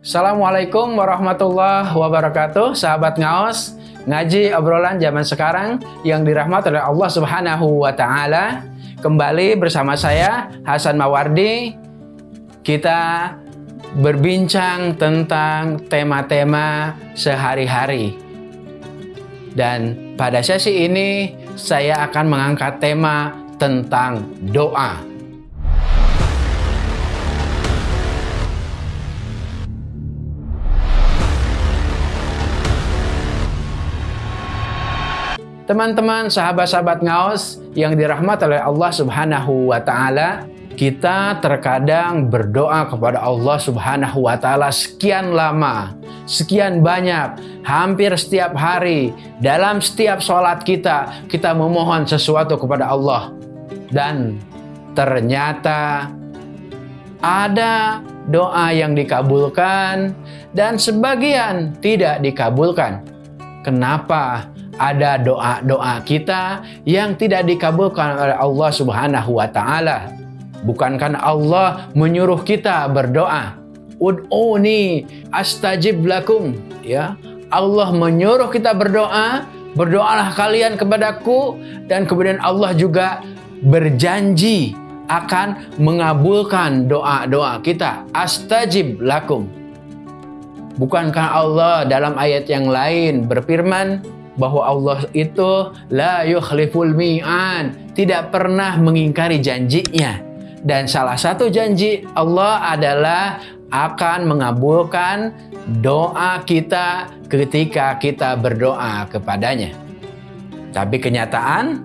Assalamualaikum warahmatullahi wabarakatuh. Sahabat Ngaos Ngaji obrolan zaman sekarang Yang dirahmati oleh Allah subhanahu wa ta'ala. Kembali bersama saya Hasan Mawardi. Kita berbincang tentang tema-tema sehari-hari. Dan pada sesi ini Saya akan mengangkat tema tentang doa Teman-teman, sahabat-sahabat ngaos yang dirahmati oleh Allah Subhanahu wa taala, kita terkadang berdoa kepada Allah Subhanahu wa taala sekian lama, sekian banyak, hampir setiap hari, dalam setiap sholat kita, kita memohon sesuatu kepada Allah. Dan ternyata ada doa yang dikabulkan dan sebagian tidak dikabulkan. Kenapa? Ada doa-doa kita yang tidak dikabulkan oleh Allah Subhanahu wa taala. Bukankah Allah menyuruh kita berdoa? Ud'uni astajib lakum, ya. Allah menyuruh kita berdoa, berdoalah kalian kepadaku dan kemudian Allah juga berjanji akan mengabulkan doa-doa kita. Astajib lakum. Bukankah Allah dalam ayat yang lain berfirman, bahwa Allah itu la yukhliful mi'an, tidak pernah mengingkari janjinya. Dan salah satu janji Allah adalah akan mengabulkan doa kita ketika kita berdoa kepadanya. Tapi kenyataan,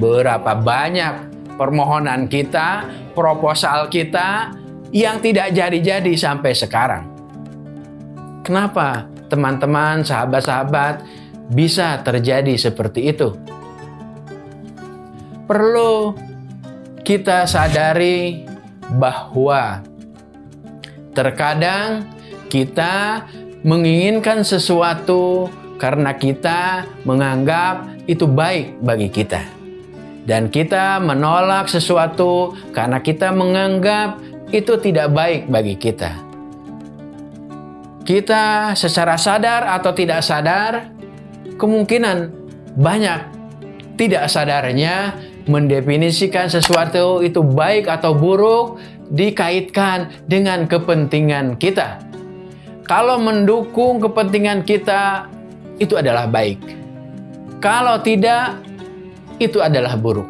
berapa banyak permohonan kita, proposal kita yang tidak jadi-jadi sampai sekarang. Kenapa teman-teman, sahabat-sahabat, bisa terjadi seperti itu. Perlu kita sadari bahwa terkadang kita menginginkan sesuatu karena kita menganggap itu baik bagi kita. Dan kita menolak sesuatu karena kita menganggap itu tidak baik bagi kita. Kita secara sadar atau tidak sadar kemungkinan banyak tidak sadarnya mendefinisikan sesuatu itu baik atau buruk dikaitkan dengan kepentingan kita. Kalau mendukung kepentingan kita, itu adalah baik. Kalau tidak, itu adalah buruk.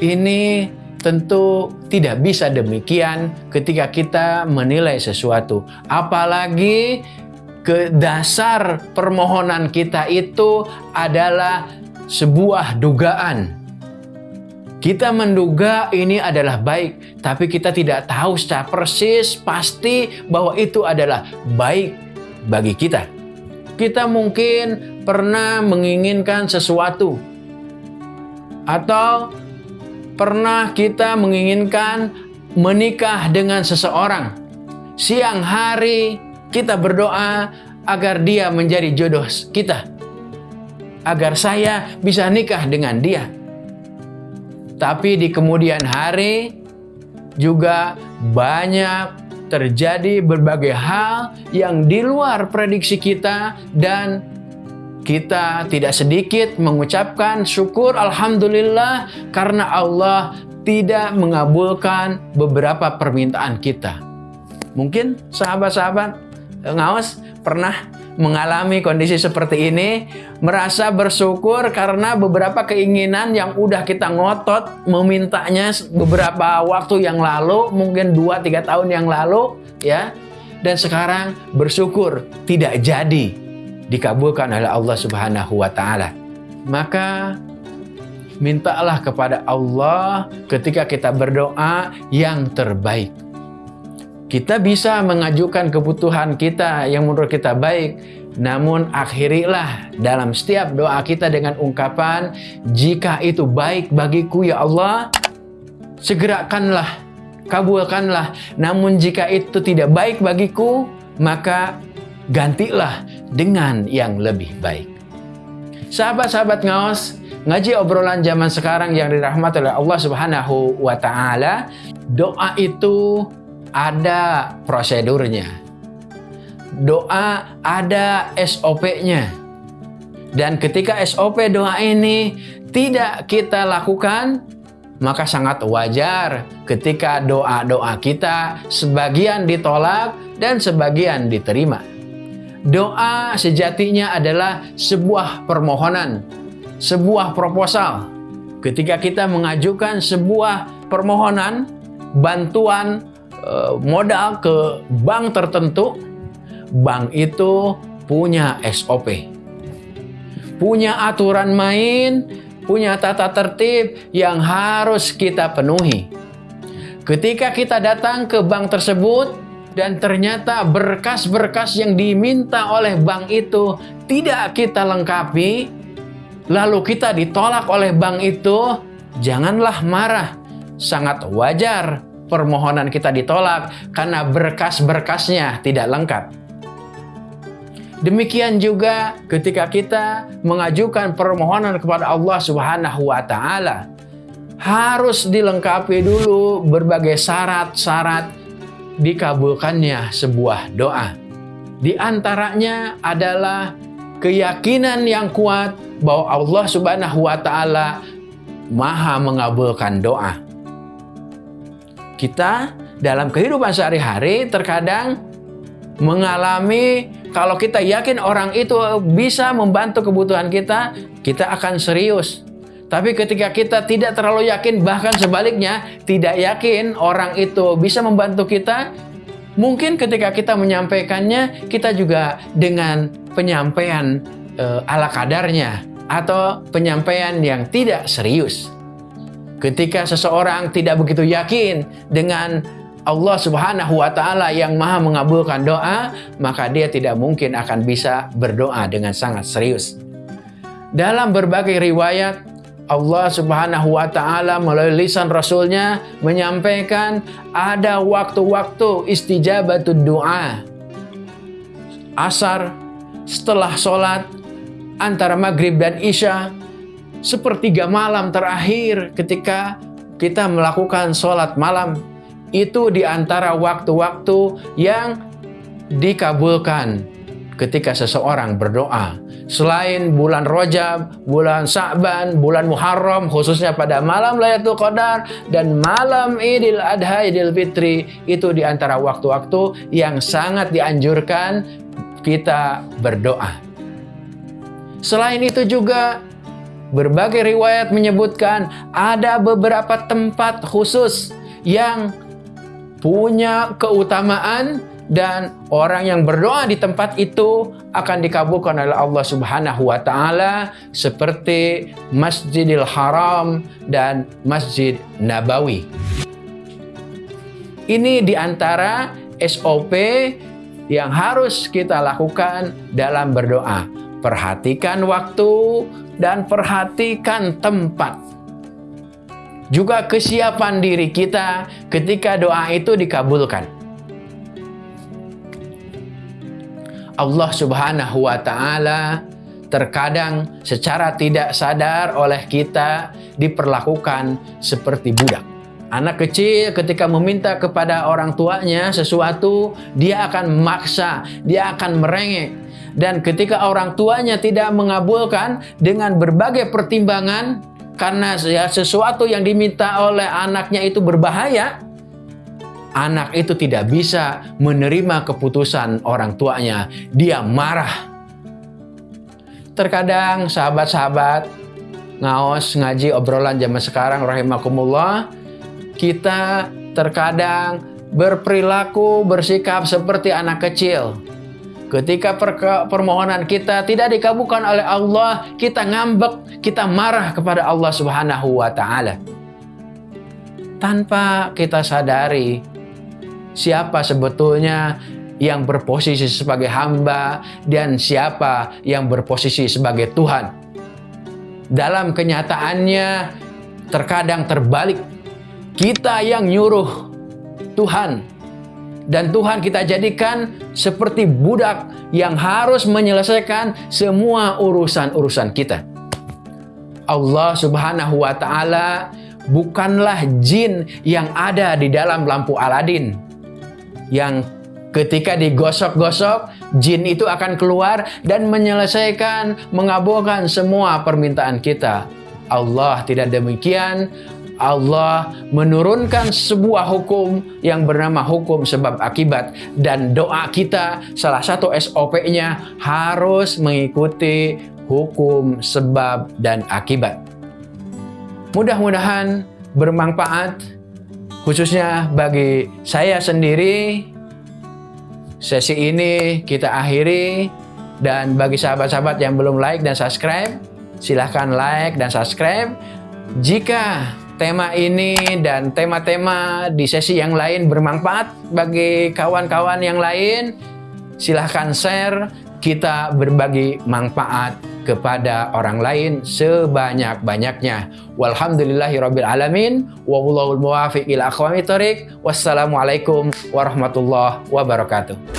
Ini tentu tidak bisa demikian ketika kita menilai sesuatu. Apalagi ke dasar permohonan kita itu adalah sebuah dugaan. Kita menduga ini adalah baik, tapi kita tidak tahu secara persis pasti bahwa itu adalah baik bagi kita. Kita mungkin pernah menginginkan sesuatu, atau pernah kita menginginkan menikah dengan seseorang. Siang hari kita berdoa agar dia menjadi jodoh kita. Agar saya bisa nikah dengan dia. Tapi di kemudian hari juga banyak terjadi berbagai hal yang di luar prediksi kita dan kita tidak sedikit mengucapkan syukur Alhamdulillah karena Allah tidak mengabulkan beberapa permintaan kita. Mungkin sahabat-sahabat ngawas pernah mengalami kondisi seperti ini, merasa bersyukur karena beberapa keinginan yang udah kita ngotot memintanya beberapa waktu yang lalu, mungkin 2-3 tahun yang lalu, ya. Dan sekarang bersyukur tidak jadi dikabulkan oleh Allah Subhanahu wa taala. Maka mintalah kepada Allah ketika kita berdoa yang terbaik. Kita bisa mengajukan kebutuhan kita yang menurut kita baik, namun akhirilah dalam setiap doa kita dengan ungkapan, jika itu baik bagiku ya Allah, segerakanlah, kabulkanlah. Namun jika itu tidak baik bagiku, maka gantilah dengan yang lebih baik. Sahabat-sahabat ngaos, ngaji obrolan zaman sekarang yang dirahmati oleh Allah Subhanahu wa taala, doa itu ada prosedurnya. doa ada SOP-nya. Dan ketika SOP doa ini tidak kita lakukan, maka sangat wajar ketika doa-doa kita sebagian ditolak dan sebagian diterima. Doa sejatinya adalah sebuah permohonan, sebuah proposal. Ketika kita mengajukan sebuah permohonan, bantuan modal ke bank tertentu, bank itu punya SOP, punya aturan main, punya tata tertib yang harus kita penuhi. Ketika kita datang ke bank tersebut dan ternyata berkas-berkas yang diminta oleh bank itu tidak kita lengkapi, lalu kita ditolak oleh bank itu, janganlah marah. Sangat wajar permohonan kita ditolak karena berkas-berkasnya tidak lengkap. Demikian juga ketika kita mengajukan permohonan kepada Allah Subhanahu wa taala harus dilengkapi dulu berbagai syarat-syarat dikabulkannya sebuah doa. Di antaranya adalah keyakinan yang kuat bahwa Allah Subhanahu wa taala Maha mengabulkan doa. Kita dalam kehidupan sehari-hari terkadang mengalami kalau kita yakin orang itu bisa membantu kebutuhan kita, kita akan serius. Tapi ketika kita tidak terlalu yakin, bahkan sebaliknya tidak yakin orang itu bisa membantu kita, mungkin ketika kita menyampaikannya, kita juga dengan penyampaian e, ala kadarnya atau penyampaian yang tidak serius. Ketika seseorang tidak begitu yakin dengan Allah Subhanahu wa taala yang Maha mengabulkan doa, maka dia tidak mungkin akan bisa berdoa dengan sangat serius. Dalam berbagai riwayat Allah Subhanahu wa taala melalui lisan rasulnya menyampaikan ada waktu-waktu istijabatud doa. Asar setelah sholat antara maghrib dan isya sepertiga malam terakhir ketika kita melakukan sholat malam itu di antara waktu-waktu yang dikabulkan ketika seseorang berdoa. Selain bulan Rojab, bulan Sa'ban, bulan Muharram, khususnya pada malam Lailatul Qadar dan malam Idul Adha Idul Fitri, itu di antara waktu-waktu yang sangat dianjurkan kita berdoa. Selain itu juga berbagai riwayat menyebutkan ada beberapa tempat khusus yang punya keutamaan dan orang yang berdoa di tempat itu akan dikabulkan oleh Allah Subhanahu wa taala seperti Masjidil Haram dan Masjid Nabawi. Ini di antara SOP yang harus kita lakukan dalam berdoa. Perhatikan waktu dan perhatikan tempat juga kesiapan diri kita ketika doa itu dikabulkan. Allah Subhanahu wa taala terkadang secara tidak sadar oleh kita diperlakukan seperti budak. Anak kecil ketika meminta kepada orang tuanya sesuatu, dia akan memaksa, dia akan merengek. Dan ketika orang tuanya tidak mengabulkan dengan berbagai pertimbangan, karena ya, sesuatu yang diminta oleh anaknya itu berbahaya, anak itu tidak bisa menerima keputusan orang tuanya. Dia marah. Terkadang sahabat-sahabat ngaos ngaji obrolan zaman sekarang rahimakumullah, kita terkadang berperilaku bersikap seperti anak kecil Ketika permohonan kita tidak dikabulkan oleh Allah, kita ngambek, kita marah kepada Allah Subhanahu wa taala. Tanpa kita sadari siapa sebetulnya yang berposisi sebagai hamba dan siapa yang berposisi sebagai Tuhan. Dalam kenyataannya terkadang terbalik. Kita yang nyuruh Tuhan dan Tuhan kita jadikan seperti budak yang harus menyelesaikan semua urusan-urusan kita. Allah Subhanahu wa taala bukanlah jin yang ada di dalam lampu Aladin yang Ketika digosok-gosok, jin itu akan keluar dan menyelesaikan, mengabulkan semua permintaan kita. Allah tidak demikian. Allah menurunkan sebuah hukum yang bernama hukum sebab akibat dan doa kita salah satu SOP-nya harus mengikuti hukum sebab dan akibat. Mudah-mudahan bermanfaat khususnya bagi saya sendiri. Sesi ini kita akhiri dan bagi sahabat-sahabat yang belum like dan subscribe, silahkan like dan subscribe. Jika tema ini dan tema-tema di sesi yang lain bermanfaat bagi kawan-kawan yang lain, silahkan share, kita berbagi manfaat kepada orang lain sebanyak-banyaknya. Walhamdulillahirabbil alamin wa wallahul muwaffiq ila aqwamit thoriq. Wassalamualaikum warahmatullahi wabarakatuh.